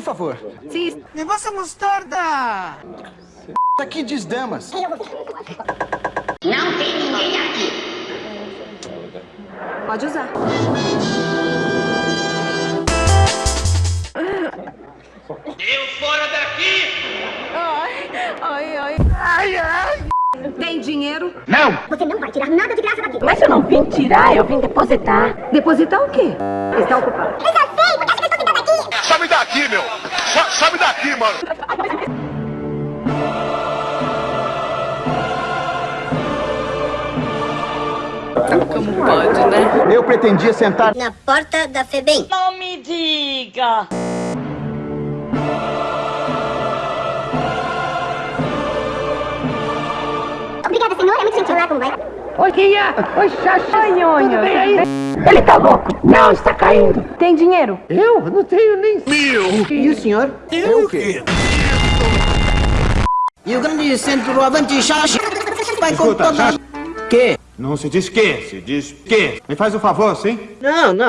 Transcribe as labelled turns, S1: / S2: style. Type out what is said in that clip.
S1: favor.
S2: Sim.
S3: Negócio é mostarda!
S1: Isso aqui diz damas.
S4: Não tem ninguém aqui.
S2: Pode usar.
S4: Eu fora daqui!
S2: Ai, ai. Tem dinheiro?
S4: Você não vai tirar nada de graça daqui.
S5: Mas eu não vim tirar, eu vim depositar.
S2: Depositar o quê? Está ocupado.
S4: Daqui.
S6: Sabe daqui, meu! Sabe daqui, mano!
S5: Como pode, né?
S1: Eu pretendia sentar.
S4: Na porta da FEBEM.
S5: Não me diga.
S4: Obrigada, senhor. É muito gentil lá, como vai?
S5: Oi, Guia. Oi, Xaxi. Oi, Nhonho. Ele tá louco. Não, está caindo.
S2: Tem dinheiro?
S5: Eu? Não tenho nem...
S3: E o senhor?
S1: Eu o quê?
S3: E o grande centroavante Xaxi vai com toda...
S7: Xaxi.
S3: Que?
S7: Não se diz que, se diz que. Me faz um favor, sim?
S3: Não, não.